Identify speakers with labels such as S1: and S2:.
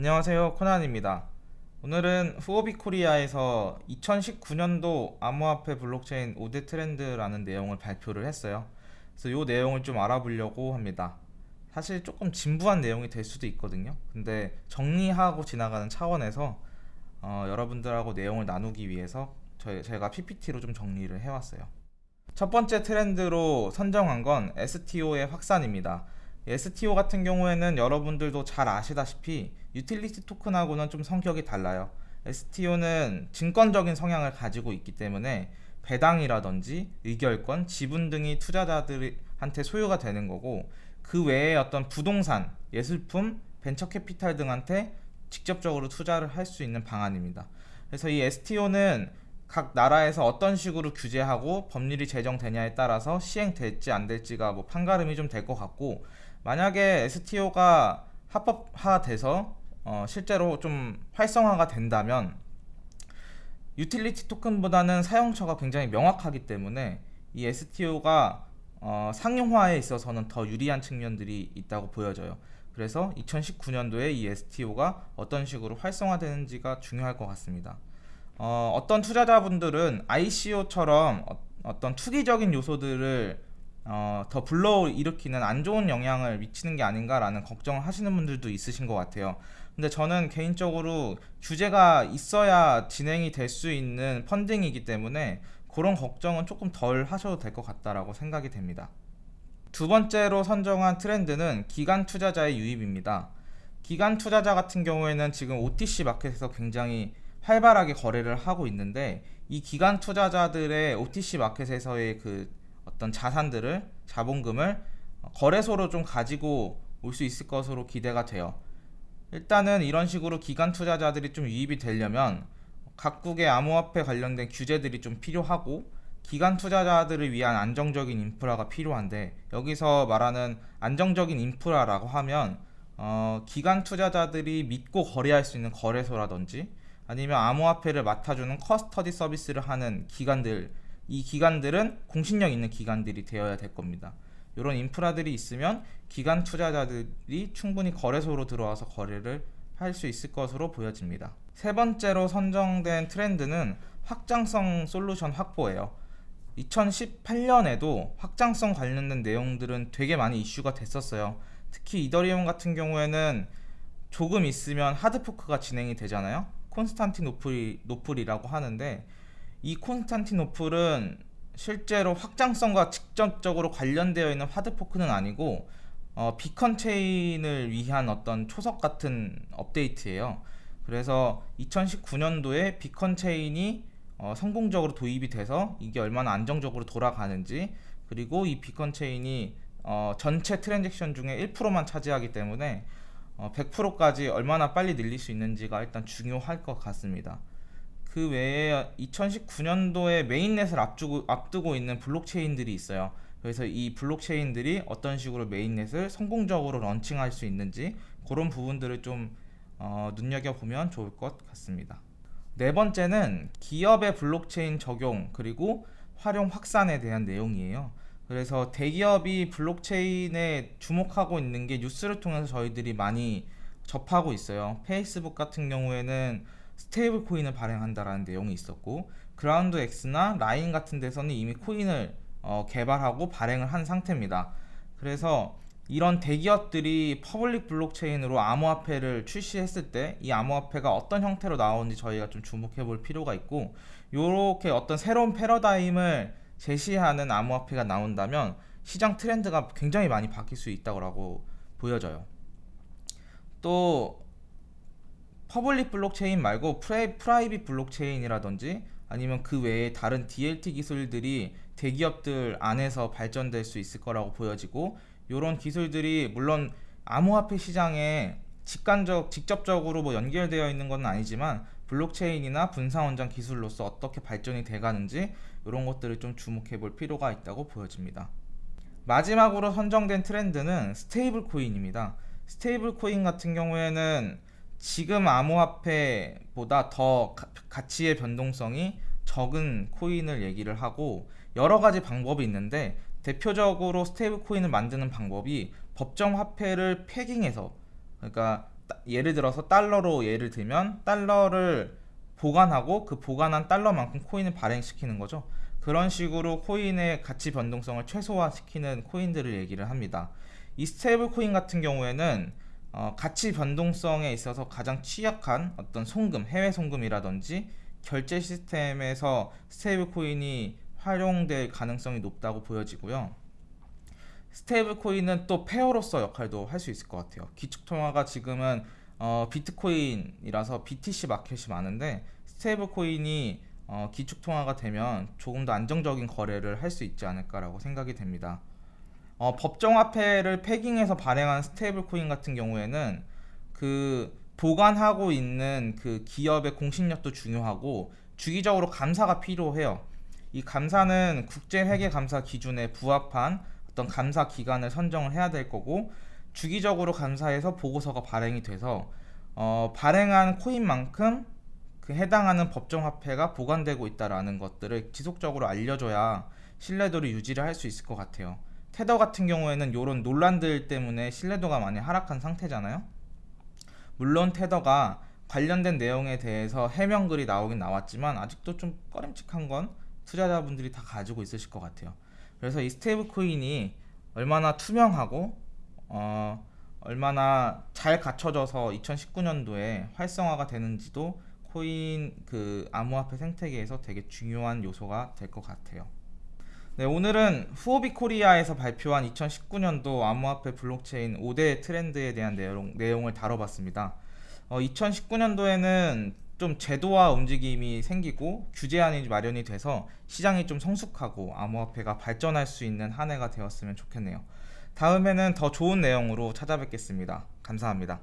S1: 안녕하세요 코난입니다. 오늘은 후오비 코리아에서 2019년도 암호화폐 블록체인 5대 트렌드라는 내용을 발표를 했어요. 그래서 이 내용을 좀 알아보려고 합니다. 사실 조금 진부한 내용이 될 수도 있거든요. 근데 정리하고 지나가는 차원에서 어, 여러분들하고 내용을 나누기 위해서 저희, 제가 PPT로 좀 정리를 해왔어요. 첫 번째 트렌드로 선정한 건 STO의 확산입니다. STO 같은 경우에는 여러분들도 잘 아시다시피 utility 토큰하고는 좀 성격이 달라요. STO는 증권적인 성향을 가지고 있기 때문에 배당이라든지 의결권, 지분 등이 투자자들한테 소유가 되는 거고 그 외에 어떤 부동산, 예술품, 벤처 캐피탈 등한테 직접적으로 투자를 할 수 있는 방안입니다. 그래서 이 STO는 각 나라에서 어떤 식으로 규제하고 법률이 제정되냐에 따라서 시행될지 안 될지가 뭐 판가름이 좀 될 것 같고 만약에 STO가 합법화돼서 어, 실제로 좀 활성화가 된다면 유틸리티 토큰보다는 사용처가 굉장히 명확하기 때문에 이 STO가 어, 상용화에 있어서는 더 유리한 측면들이 있다고 보여져요. 그래서 2019년도에 이 STO가 어떤 식으로 활성화되는지가 중요할 것 같습니다. 어, 어떤 투자자분들은 ICO처럼 어, 떤 투기적인 요소들을 어, 더 불러일으키는 안 좋은 영향을 미치는 게 아닌가라는 걱정을 하시는 분들도 있으신 것 같아요 근데 저는 개인적으로 규제가 있어야 진행이 될 수 있는 펀딩이기 때문에 그런 걱정은 조금 덜 하셔도 될 것 같다라고 생각이 됩니다. 두 번째로 선정한 트렌드는 기간 투자자의 유입입니다. 기간 투자자 같은 경우에는 지금 OTC 마켓에서 굉장히 활발하게 거래를 하고 있는데 이 기간 투자자들의 OTC 마켓에서의 그 어떤 자산들을 자본금을 거래소로 좀 가지고 올 수 있을 것으로 기대가 돼요 일단은 이런 식으로 기관 투자자들이 좀 유입이 되려면 각국의 암호화폐 관련된 규제들이 좀 필요하고 기관 투자자들을 위한 안정적인 인프라가 필요한데 여기서 말하는 안정적인 인프라라고 하면 어, 기관 투자자들이 믿고 거래할 수 있는 거래소라든지 아니면 암호화폐를 맡아주는 커스터디 서비스를 하는 기관들 이 기관들은 공신력 있는 기관들이 되어야 될 겁니다. 이런 인프라들이 있으면 기관 투자자들이 충분히 거래소로 들어와서 거래를 할 수 있을 것으로 보여집니다. 세 번째로 선정된 트렌드는 확장성 솔루션 확보예요. 2018년에도 확장성 관련된 내용들은 되게 많이 이슈가 됐었어요. 특히 이더리움 같은 경우에는 조금 있으면 하드포크가 진행이 되잖아요. 콘스탄티노플이라고 하는데 이 콘스탄티노플은 실제로 확장성과 직접적으로 관련되어 있는 하드포크는 아니고 어, 비컨 체인을 위한 어떤 초석 같은 업데이트예요. 그래서 2019년도에 비컨 체인이 어, 성공적으로 도입이 돼서 이게 얼마나 안정적으로 돌아가는지 그리고 이 beacon chain이 어, 전체 트랜잭션 중에 1%만 차지하기 때문에 100%까지 어, 얼마나 빨리 늘릴 수 있는지가 일단 중요할 것 같습니다 그 외에 2019년도에 mainnet을 앞두고, 앞두고 있는 블록체인들이 있어요. 그래서 이 블록체인들이 어떤 식으로 mainnet을 성공적으로 런칭할 수 있는지 그런 부분들을 좀 어, 눈여겨보면 좋을 것 같습니다. 네 번째는 기업의 블록체인 적용 그리고 활용 확산에 대한 내용이에요. 그래서 대기업이 블록체인에 주목하고 있는 게 뉴스를 통해서 저희들이 많이 접하고 있어요. 페이스북 같은 경우에는 stable coin을 발행한다라는 내용이 있었고 그라운드 X나 라인 같은 데서는 이미 코인을 어, 개발하고 발행을 한 상태입니다. 그래서 이런 대기업들이 public 블록체인으로 암호화폐를 출시했을 때 이 암호화폐가 어떤 형태로 나오는지 저희가 좀 주목해 볼 필요가 있고 이렇게 어떤 새로운 패러다임을 제시하는 암호화폐가 나온다면 시장 트렌드가 굉장히 많이 바뀔 수 있다고 보여져요. 또 public 블록체인 말고 프라이, private 블록체인이라든지 아니면 그 외에 다른 DLT 기술들이 대기업들 안에서 발전될 수 있을 거라고 보여지고 이런 기술들이 물론 암호화폐 시장에 직관적, 직접적으로 뭐 연결되어 있는 건 아니지만 블록체인이나 분산원장 기술로서 어떻게 발전이 돼가는지 이런 것들을 좀 주목해 볼 필요가 있다고 보여집니다. 마지막으로 선정된 트렌드는 stable coin입니다. stable coin 같은 경우에는 지금 암호화폐보다 더 가치의 변동성이 적은 코인을 얘기를 하고 여러 가지 방법이 있는데 대표적으로 stable coin을 만드는 방법이 법정 화폐를 pegging해서 그러니까 따- 예를 들어서 달러로 예를 들면 달러를 보관하고 그 보관한 달러만큼 코인을 발행시키는 거죠. 그런 식으로 코인의 가치 변동성을 최소화시키는 코인들을 얘기를 합니다. 이 stable coin 같은 경우에는 어, 가치 변동성에 있어서 가장 취약한 어떤 송금, 해외 송금이라든지 결제 시스템에서 stable coin이 활용될 가능성이 높다고 보여지고요. stable coin은 또 pair로서 역할도 할 수 있을 것 같아요. 기축 통화가 지금은 어, 비트코인이라서 BTC 마켓이 많은데 stable coin이 어, 기축 통화가 되면 조금 더 안정적인 거래를 할 수 있지 않을까라고 생각이 됩니다. 어, 법정화폐를 pegging해서 발행한 stable coin 같은 경우에는 그 보관하고 있는 그 기업의 공신력도 중요하고 주기적으로 감사가 필요해요. 이 감사는 국제 회계 감사 기준에 부합한 어떤 감사 기관을 선정을 해야 될 거고 주기적으로 감사해서 보고서가 발행이 돼서 어, 발행한 코인만큼 그 해당하는 법정화폐가 보관되고 있다라는 것들을 지속적으로 알려줘야 신뢰도를 유지를 할 수 있을 것 같아요. 테더 같은 경우에는 이런 논란들 때문에 신뢰도가 많이 하락한 상태잖아요. 물론 테더가 관련된 내용에 대해서 해명글이 나오긴 나왔지만 아직도 좀 꺼림칙한 건 투자자분들이 다 가지고 있으실 것 같아요. 그래서 이 stable coin이 얼마나 투명하고 어, 얼마나 잘 갖춰져서 2019년도에 활성화가 되는지도 코인 그 암호화폐 생태계에서 되게 중요한 요소가 될 것 같아요. 네, 오늘은 후오비 코리아에서 발표한 2019년도 암호화폐 블록체인 5대 트렌드에 대한 내용, 내용을 다뤄봤습니다. 어, 2019년도에는 좀 제도화 움직임이 생기고 규제안이 마련이 돼서 시장이 좀 성숙하고 암호화폐가 발전할 수 있는 한 해가 되었으면 좋겠네요. 다음에는 더 좋은 내용으로 찾아뵙겠습니다. 감사합니다.